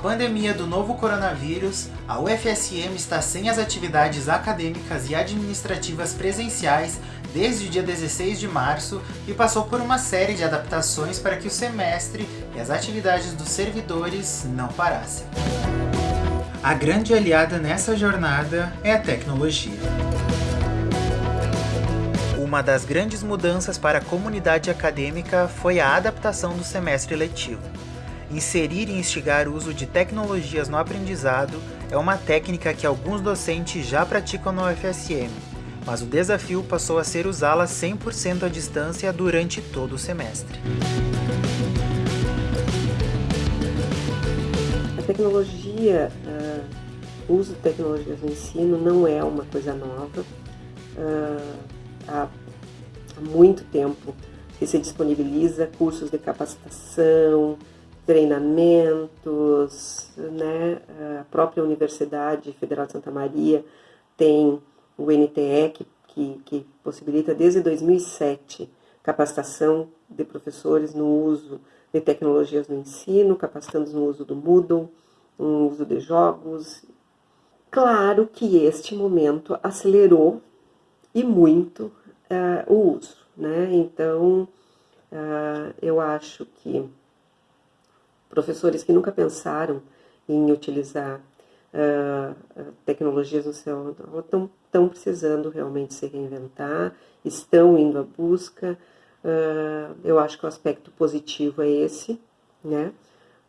pandemia do novo coronavírus, a UFSM está sem as atividades acadêmicas e administrativas presenciais desde o dia 16 de março e passou por uma série de adaptações para que o semestre e as atividades dos servidores não parassem. A grande aliada nessa jornada é a tecnologia. Uma das grandes mudanças para a comunidade acadêmica foi a adaptação do semestre letivo. Inserir e instigar o uso de tecnologias no aprendizado é uma técnica que alguns docentes já praticam no UFSM, mas o desafio passou a ser usá-la 100% à distância durante todo o semestre. A tecnologia, uh, o uso de tecnologias no ensino não é uma coisa nova. Uh, há, há muito tempo que se disponibiliza cursos de capacitação, treinamentos, né? A própria Universidade Federal de Santa Maria tem o NTE, que, que, que possibilita desde 2007 capacitação de professores no uso de tecnologias no ensino, capacitando no uso do Moodle, no uso de jogos. Claro que este momento acelerou e muito uh, o uso, né? Então, uh, eu acho que professores que nunca pensaram em utilizar uh, tecnologias no seu estão, estão precisando realmente se reinventar, estão indo à busca. Uh, eu acho que o aspecto positivo é esse, né?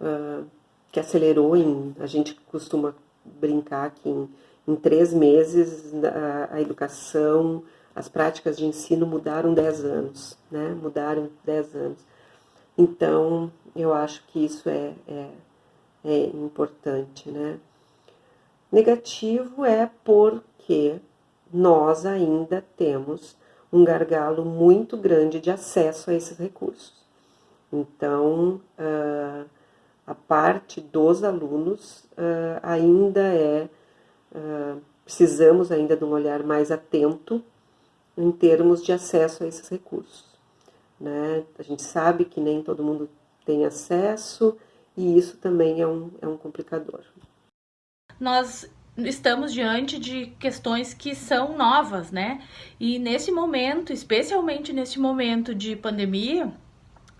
Uh, que acelerou em. A gente costuma brincar que em, em três meses a, a, educação, as práticas de ensino mudaram dez anos, né? Mudaram dez anos. Então, eu acho que isso é, é, é importante, né? Negativo é porque nós ainda temos um gargalo muito grande de acesso a esses recursos. Então, uh, a parte dos alunos uh, ainda é, uh, precisamos ainda de um olhar mais atento em termos de acesso a esses recursos. Né? A gente sabe que nem todo mundo tem acesso e isso também é um, é um complicador. Nós estamos diante de questões que são novas, né? E nesse momento, especialmente nesse momento de pandemia,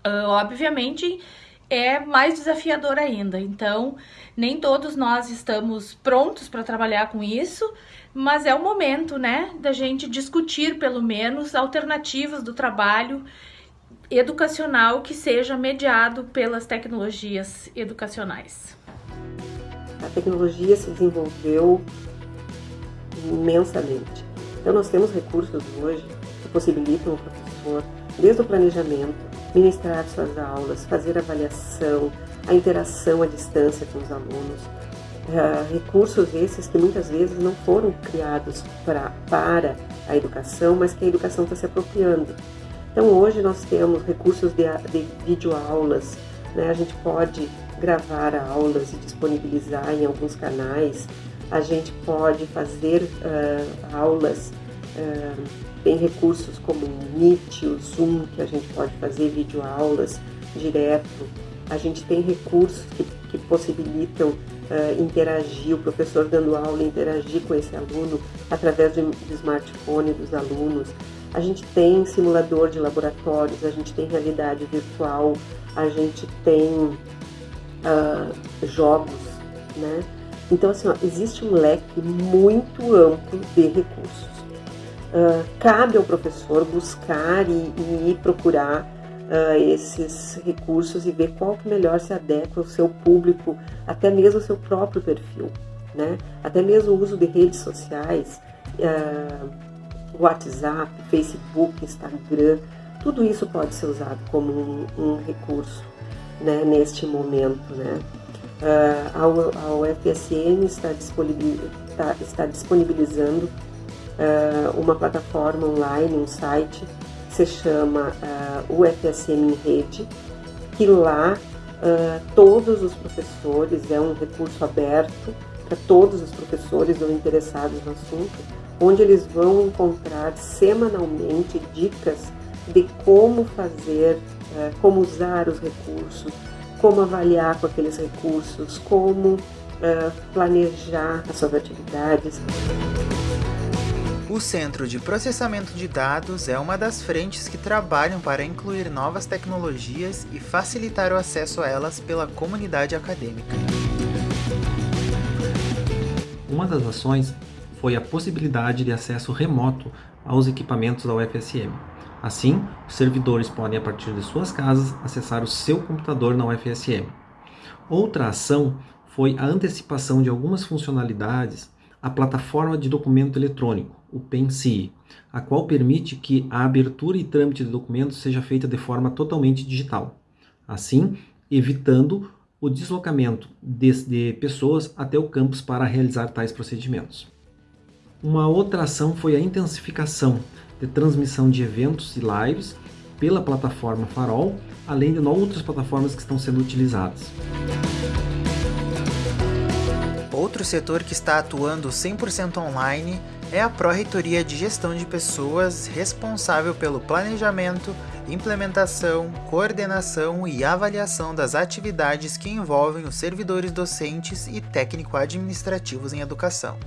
uh, obviamente é mais desafiador ainda. Então, nem todos nós estamos prontos para trabalhar com isso, mas é o momento, né, da gente discutir pelo menos alternativas do trabalho educacional que seja mediado pelas tecnologias educacionais. A tecnologia se desenvolveu imensamente. Então nós temos recursos hoje que possibilitam ao professor, desde o planejamento, ministrar suas aulas, fazer avaliação, a interação à distância com os alunos. Uh, recursos esses que muitas vezes não foram criados pra, para a educação, mas que a educação está se apropriando. Então hoje nós temos recursos de, de videoaulas, né? a gente pode gravar aulas e disponibilizar em alguns canais, a gente pode fazer uh, aulas, uh, tem recursos como o Meet, o Zoom, que a gente pode fazer videoaulas direto, a gente tem recursos que, que possibilitam uh, interagir, o professor dando aula, interagir com esse aluno através do, do smartphone dos alunos, a gente tem simulador de laboratórios, a gente tem realidade virtual, a gente tem uh, jogos, né? Então, assim, ó, existe um leque muito amplo de recursos. Uh, cabe ao professor buscar e, e procurar uh, esses recursos e ver qual que melhor se adequa ao seu público, até mesmo ao seu próprio perfil, né? Até mesmo o uso de redes sociais, uh, WhatsApp, Facebook, Instagram, tudo isso pode ser usado como um, um recurso né, neste momento. Né? Uh, a, UFSM está, disponibil, está, está disponibilizando uh, uma plataforma online, um site, que se chama uh, ah, UFSM em Rede, que lá uh, todos os professores, é um recurso aberto para todos os professores ou interessados no assunto, onde eles vão encontrar semanalmente dicas de como fazer, eh, como usar os recursos, como avaliar com aqueles recursos, como uh, planejar as suas atividades. O Centro de Processamento de Dados é uma das frentes que trabalham para incluir novas tecnologias e facilitar o acesso a elas pela comunidade acadêmica. Uma das ações foi a possibilidade de acesso remoto aos equipamentos da UFSM. Assim, os servidores podem, a partir de suas casas, acessar o seu computador na UFSM. Outra ação foi a antecipação de algumas funcionalidades à plataforma de documento eletrônico, o PENCI, a qual permite que a abertura e trâmite de documentos seja feita de forma totalmente digital. Assim, evitando o deslocamento de, de pessoas até o campus para realizar tais procedimentos. Uma outra ação foi a intensificação de transmissão de eventos e lives pela plataforma Farol, além de outras plataformas que estão sendo utilizadas. Outro setor que está atuando 100% online é a Pró-Reitoria de Gestão de Pessoas, responsável pelo planejamento, implementação, coordenação e avaliação das atividades que envolvem os servidores docentes e técnico-administrativos em educação.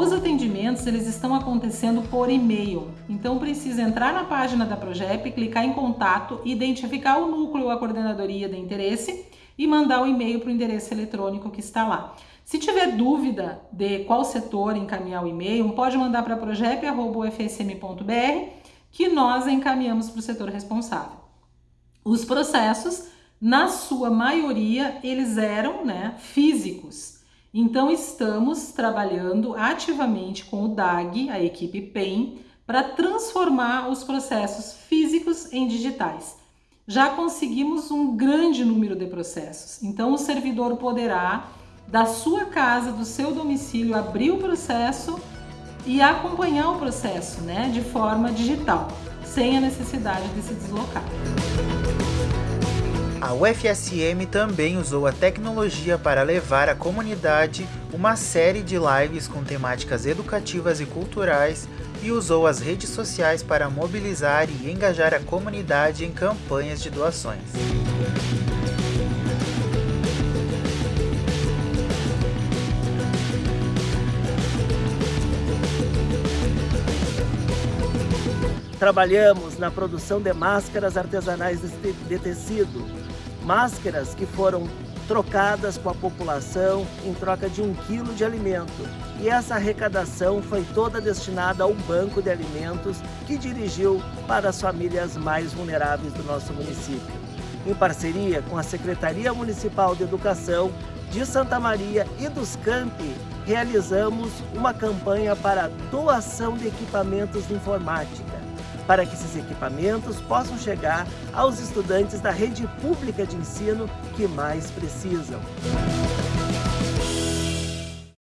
Os atendimentos eles estão acontecendo por e-mail, então precisa entrar na página da Progep, clicar em contato, identificar o núcleo ou a coordenadoria de interesse e mandar o e-mail para o endereço eletrônico que está lá. Se tiver dúvida de qual setor encaminhar o e-mail, pode mandar para progep.ufsm.br que nós encaminhamos para o setor responsável. Os processos, na sua maioria, eles eram né, físicos. Então, estamos trabalhando ativamente com o DAG, a equipe PEN, para transformar os processos físicos em digitais. Já conseguimos um grande número de processos, então o servidor poderá, da sua casa, do seu domicílio, abrir o processo e acompanhar o processo né, de forma digital, sem a necessidade de se deslocar. A UFSM também usou a tecnologia para levar à comunidade uma série de lives com temáticas educativas e culturais e usou as redes sociais para mobilizar e engajar a comunidade em campanhas de doações. Trabalhamos na produção de máscaras artesanais de tecido, máscaras que foram trocadas com a população em troca de um quilo de alimento. E essa arrecadação foi toda destinada ao banco de alimentos que dirigiu para as famílias mais vulneráveis do nosso município. Em parceria com a Secretaria Municipal de Educação de Santa Maria e dos Campi, realizamos uma campanha para doação de equipamentos de informática para que esses equipamentos possam chegar aos estudantes da rede pública de ensino que mais precisam.